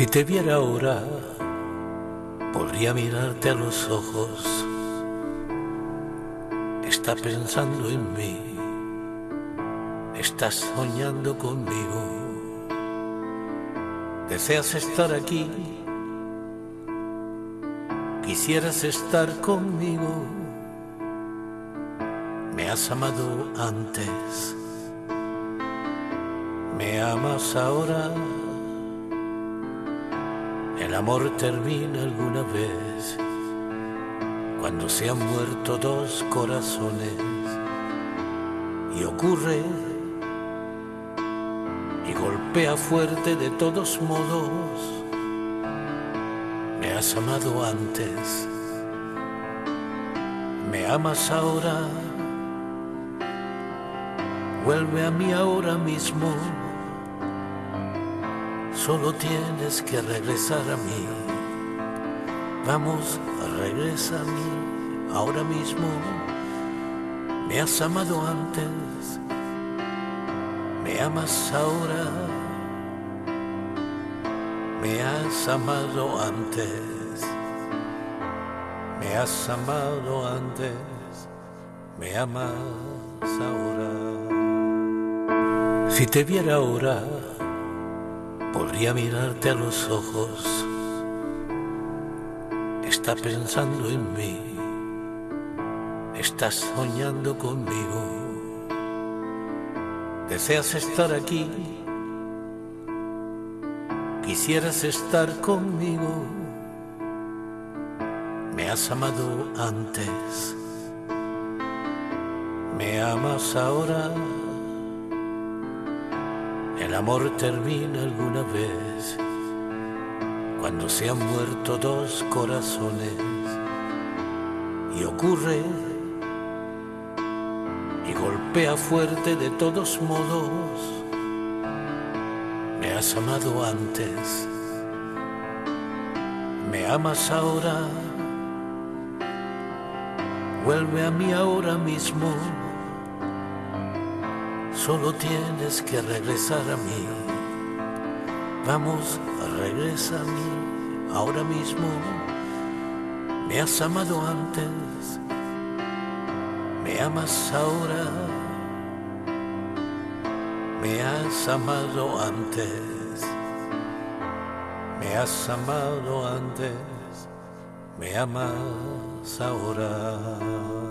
Si te viera ahora, podría mirarte a los ojos. Está pensando en mí, estás soñando conmigo. Deseas estar aquí, quisieras estar conmigo. Me has amado antes, me amas ahora. El amor termina alguna vez. Cuando se han muerto dos corazones. Y ocurre. Y golpea fuerte de todos modos. Me has amado antes, me amas ahora, vuelve a mí ahora mismo Solo tienes que regresar a mí. Vamos, regresa a mí ahora mismo. Me has amado antes, me amas ahora. Me has amado antes, me has amado antes, me amas ahora. Si te viera ahora, podría mirarte a los ojos. Está pensando en mí, estás soñando conmigo. Deseas estar aquí, quisieras estar conmigo. Me has amado antes, me amas ahora. El amor termina alguna vez. Cuando se han muerto dos corazones. Y ocurre y golpea fuerte de todos modos. Me has amado antes, me amas ahora, vuelve a mí ahora mismo Solo tienes que regresar a mí. Vamos, regresa a mí ahora mismo. Me has amado antes, me amas ahora. Me has amado antes, me has amado antes, me amas ahora.